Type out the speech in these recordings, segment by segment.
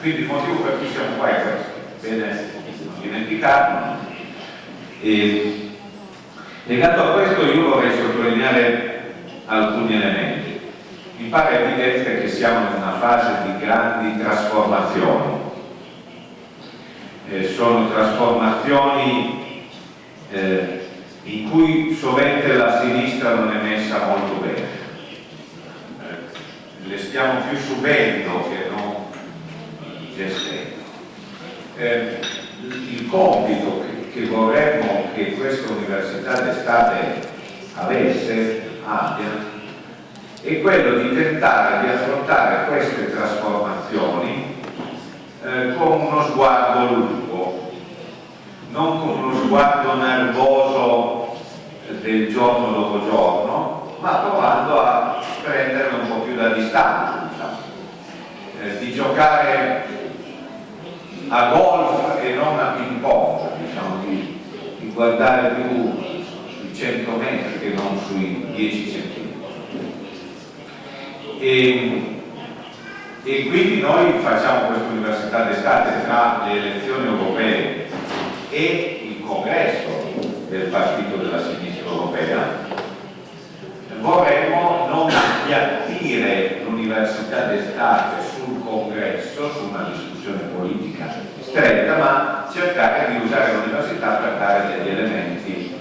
Quindi il motivo per cui siamo qua è questo, bene dimenticarlo. E, legato a questo io vorrei sottolineare alcuni elementi. Mi pare evidente che siamo in una fase di grandi trasformazioni. Eh, sono trasformazioni eh, in cui sovente la sinistra non è messa molto bene. Eh, le stiamo più subendo che non gestendo. Eh, il compito che, vorremmo che questa università d'estate avesse, abbia, è quello di tentare di affrontare queste trasformazioni eh, con uno sguardo lungo, non con uno sguardo nervoso del giorno dopo giorno, ma provando a prendere un po' più da distanza, eh, di giocare a golf e non a ping pong, diciamo, di, di guardare più sui 100 metri che non sui 10 centimetri. E, quindi noi facciamo questa università d'estate tra le elezioni europee e il congresso del partito della sinistra europea vorremmo non appiattire l'università d'estate sul congresso, su una discussione politica stretta, ma usare l'università per dare degli elementi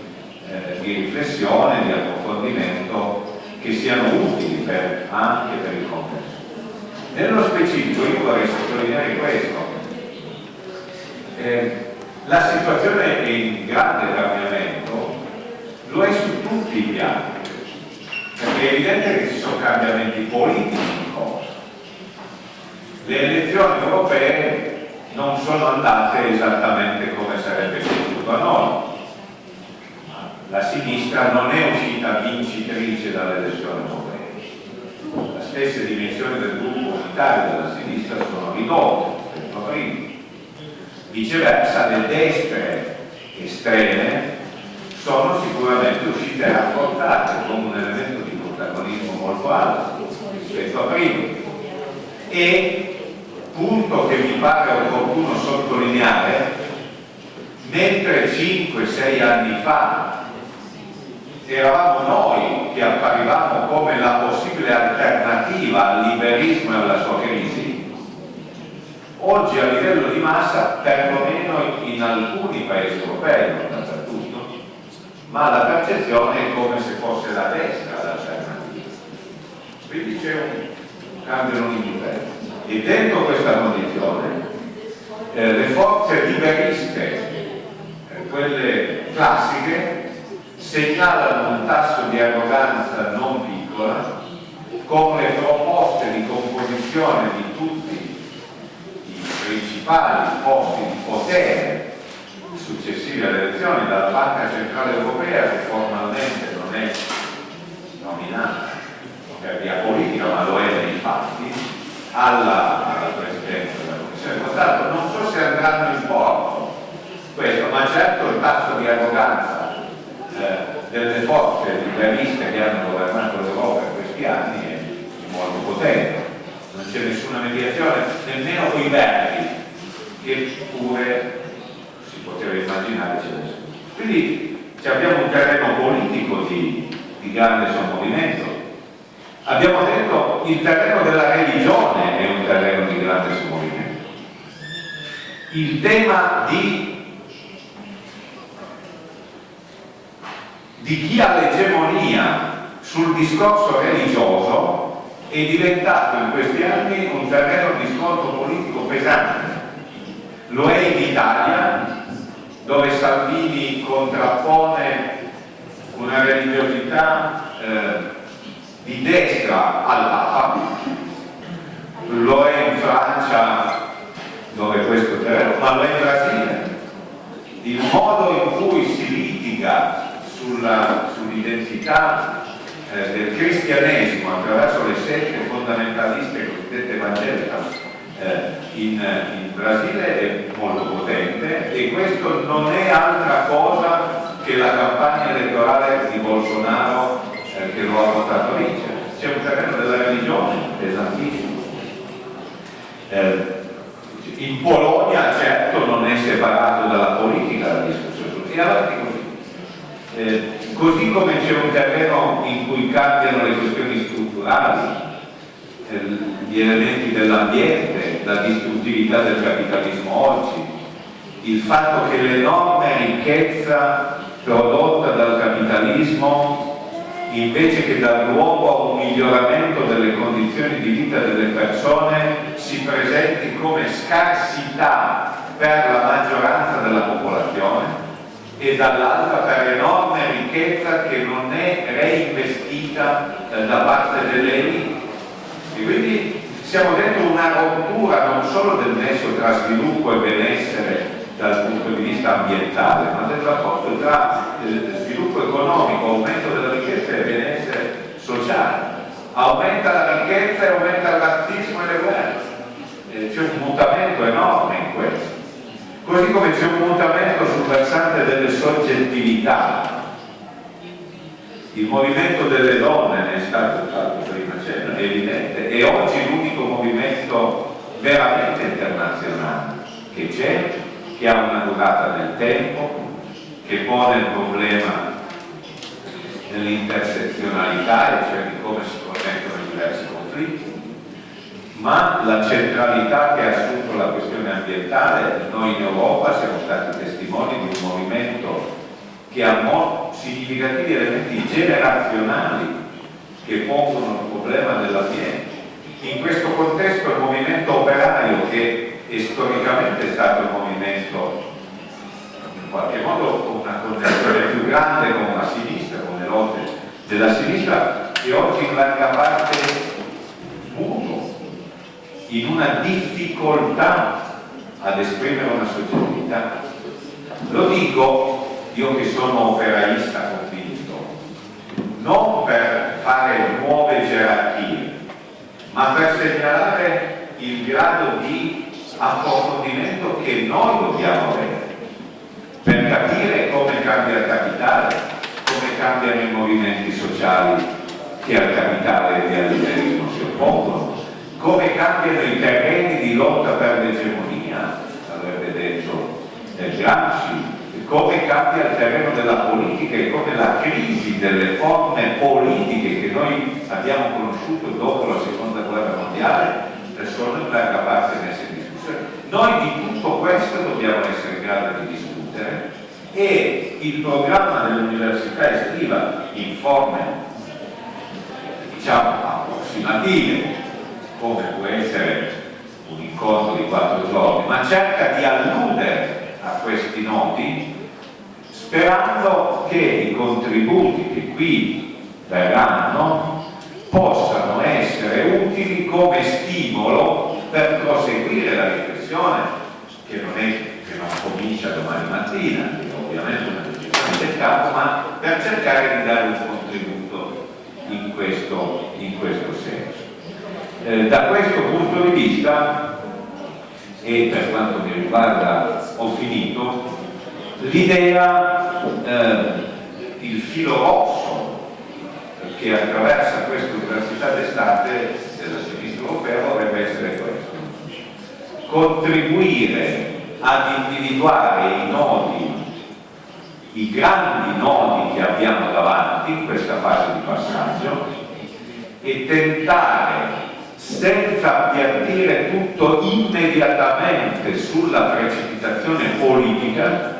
eh, di riflessione, di approfondimento che siano utili per, anche per il congresso. Nello specifico io vorrei sottolineare questo. Eh, la situazione è in grande cambiamento, lo è su tutti i piani, perché è evidente che ci sono cambiamenti politici in corso. Le elezioni europee non sono andate esattamente come sarebbe piaciuto a noi. La sinistra non è uscita vincitrice dalle elezioni europee. Le stesse dimensioni del gruppo unitario della sinistra sono ridotte, detto prima. Viceversa, le destre estreme sono sicuramente uscite rafforzate con un elemento di protagonismo molto alto rispetto a prima e punto che mi pare opportuno sottolineare mentre 5-6 anni fa eravamo noi che apparivamo come la possibile alternativa al liberismo e alla sua crisi oggi a livello di massa perlomeno in alcuni paesi europei non dappertutto ma la percezione è come se fosse la destra l'alternativa. Quindi c'è un cambio non indifferente e dentro questa condizione eh, le forze liberiste eh, quelle classiche segnalano un tasso di arroganza non piccola con le proposte di composizione di tutti i principali posti di potere successivi alle elezioni dalla Banca Centrale Europea che formalmente non è nominata per via politica ma lo è nei fatti alla, alla Presidenza della Commissione. Votato non so se andranno in porto. Questo ma certo il tasso di arroganza eh, delle forze liberiste che hanno governato l'Europa in questi anni è molto potente. Non c'è nessuna mediazione nemmeno con i verdi che pure si poteva immaginare quindi abbiamo un terreno politico di, di grande sommovimento abbiamo detto il terreno della religione è un terreno di grande sommovimento il tema di di chi ha l'egemonia sul discorso religioso è diventato in questi anni un terreno di scontro politico pesante. Lo è in Italia, dove Salvini contrappone una religiosità eh, di destra al Papa, lo è in Francia, dove questo terreno, ma lo è in Brasile. Il modo in cui si litiga sull'identità sull eh, del cristianesimo attraverso le sette fondamentaliste cosiddette evangeliche eh, in, in, Brasile è molto potente e questo non è altra cosa che la campagna elettorale di Bolsonaro che lo ha portato a vincere. C'è un terreno della religione pesantissimo. Eh, in Polonia certo non è separato dalla politica la discussione e avanti così eh, così come c'è un terreno in cui cambiano le questioni strutturali eh, gli elementi dell'ambiente la distruttività del capitalismo oggi il fatto che l'enorme ricchezza prodotta dal capitalismo invece che dar luogo a un miglioramento delle condizioni di vita delle persone si presenti come scarsità per la maggioranza della popolazione e dall'altra per enorme ricchezza che non è reinvestita eh, da parte delle elite. E quindi siamo dentro una rottura non solo del nesso tra sviluppo e benessere dal punto di vista ambientale, ma del rapporto tra eh, sviluppo economico, aumento della sociale. Aumenta la ricchezza e aumenta il razzismo e le guerre. Eh, c'è un mutamento enorme in questo. Così come c'è un mutamento sul versante delle soggettività. Il movimento delle donne ne è stato fatto prima, è evidente, è oggi l'unico movimento veramente internazionale che c'è che ha una durata nel tempo, che pone il problema dell'intersezionalità, cioè di come si connettono i diversi conflitti, ma la centralità che ha assunto la questione ambientale, noi in Europa siamo stati testimoni di un movimento che ha significativi elementi generazionali che pongono il problema dell'ambiente. In questo contesto il movimento operario che e storicamente è stato un movimento in qualche modo con una connessione più grande con la sinistra, con le lotte della sinistra e oggi in larga parte muto, in una difficoltà ad esprimere una soggettività. Lo dico io che sono operaista convinto, non per fare nuove gerarchie, ma per segnalare il grado di approfondimento che noi dobbiamo avere per capire come cambia il capitale, cambiano i movimenti sociali che al capitale e al si oppongono, come cambiano i terreni di lotta per l'egemonia, avrebbe detto Gramsci, come cambia il terreno della politica e come la crisi delle forme politiche che noi abbiamo conosciuto dopo la seconda guerra mondiale sono in larga parte messe in noi di tutto questo dobbiamo essere in grado di discutere e il programma dell'università estiva in forme diciamo approssimative come può essere un incontro di quattro giorni ma cerca di alludere a questi noti sperando che i contributi che qui verranno possano essere utili come stimolo per proseguire la riflessione che non, è, che non comincia domani mattina, che ovviamente è una capo, ma per cercare di dare un contributo in questo, in questo senso. Eh, da questo punto di vista, e per quanto mi riguarda ho finito, l'idea, eh, il filo rosso che attraversa questa università d'estate della sinistra europea dovrebbe essere questo contribuire ad individuare i nodi, i grandi nodi che abbiamo davanti in questa fase di passaggio e tentare senza appiattire tutto immediatamente sulla precipitazione politica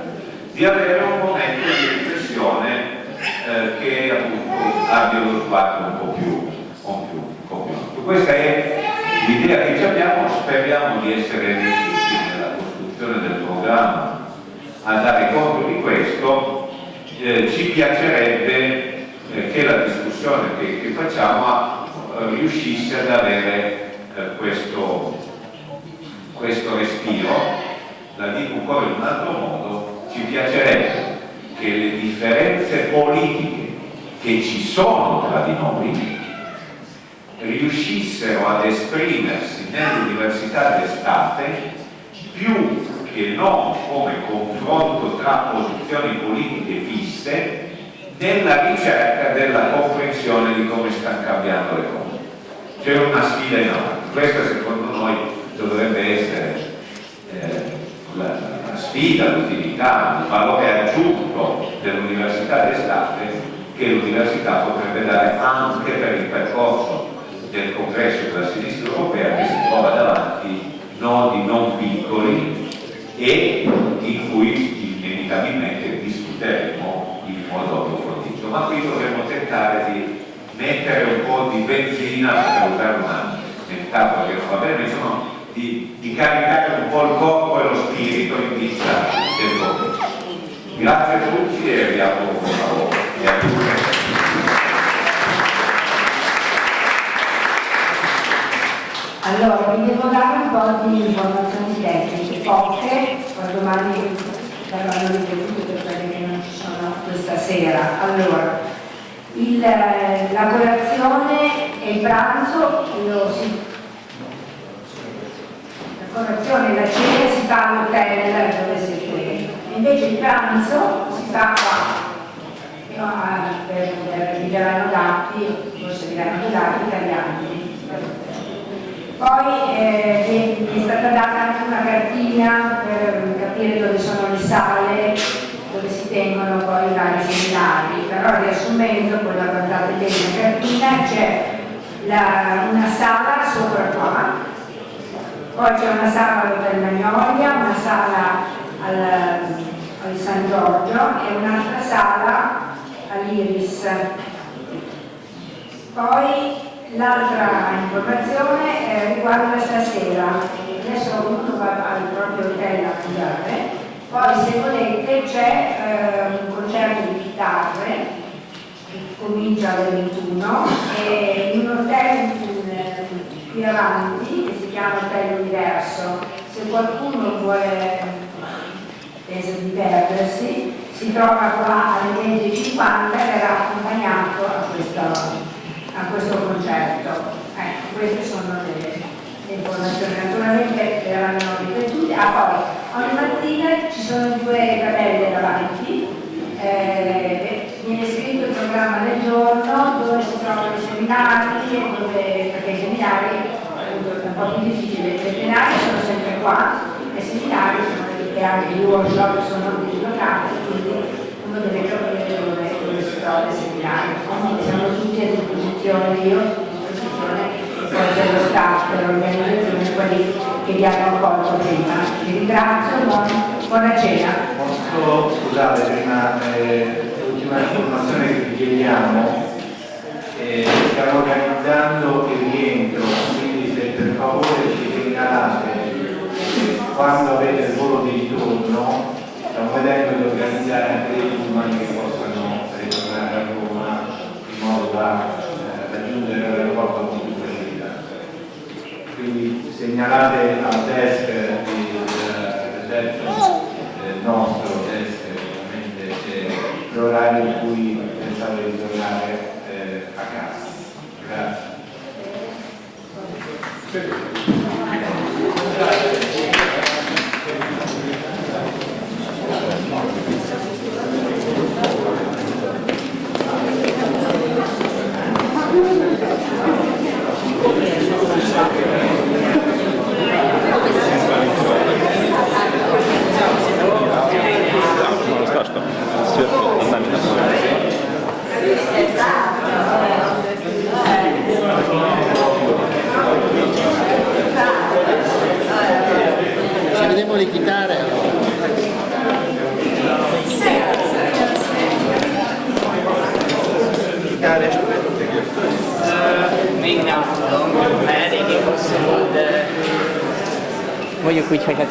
di avere un momento di riflessione eh, che appunto abbia lo sguardo un po' più, un più, un più. Questa è l'idea che abbiamo, speriamo di essere riusciti nella costruzione del programma a dare conto di questo, eh, ci piacerebbe eh, che la discussione che, che facciamo eh, riuscisse ad avere eh, questo, questo respiro, la dico ancora in un altro modo, ci piacerebbe che le differenze politiche che ci sono tra di noi riuscissero ad esprimersi nell'università d'estate più che non come confronto tra posizioni politiche fisse nella ricerca della comprensione di come stanno cambiando le cose. C'è una sfida enorme, questa secondo noi dovrebbe essere sfida, l'utilità, il valore aggiunto dell'università d'estate che l'università potrebbe dare anche per il percorso del congresso della sinistra europea che si trova davanti nodi non piccoli e in cui inevitabilmente discuteremo in modo approfondito. Ma qui dovremmo tentare di mettere un po' di benzina per usare una metafora che non va bene, insomma, di, di, caricare un po' il corpo e lo spirito in vista del voto. Grazie a tutti e vi auguro buon lavoro. Allora, vi devo dare un po' di informazioni tecniche, poche, poi domani verranno ripetute per quelle che non ci sono questa sera. Allora, il, la colazione e il pranzo lo si, la colazione e la cena si fa all'hotel dove siete invece il pranzo si fa qua no, per, per i verranno dati forse vi verranno dati italiani poi eh, è stata data anche una cartina per capire dove sono le sale dove si tengono poi i vari seminari, però riassumendo, poi la guardate bene la cartina, c'è una sala sopra qua, poi c'è una sala all'Hotel Magnolia, una sala al, al San Giorgio e un'altra sala all'Iris. Poi l'altra informazione eh, riguarda stasera, adesso ognuno va al proprio hotel a mangiare, poi se volete c'è eh, un concerto di chitarre che comincia alle 21 e in un hotel qui avanti che si chiama Hotel Universo. Se qualcuno vuole pensa di perdersi, si trova qua alle 20.50 e verrà accompagnato a questo, a questo concerto. Ecco, queste sono le le informazioni naturalmente verranno ripetute. Ah, poi ogni mattina ci sono due tabelle davanti, eh, viene scritto il programma del giorno dove si trovano i seminari, dove, perché i seminari è un po' più difficile, i seminari sono sempre qua, i seminari sono e anche i workshop sono dislocati, quindi uno deve capire dove, si trova il seminario. Siamo tutti a disposizione, io a disposizione dello staff dell'organizzazione, quelli che vi hanno accolto prima. Vi ringrazio, buon, buona cena. Posso scusate prima eh, l'ultima informazione che vi chiediamo, eh, stiamo organizzando il rientro, quindi se per favore ci segnalate quando avete il volo di ritorno, stiamo vedendo di organizzare anche dei pullman che possano ritornare a Roma in modo da eh, raggiungere l'aeroporto quindi segnalate al desk del desk nostro desk ovviamente l'orario in cui pensate di tornare eh, a casa. Grazie. Voglio qui c'è che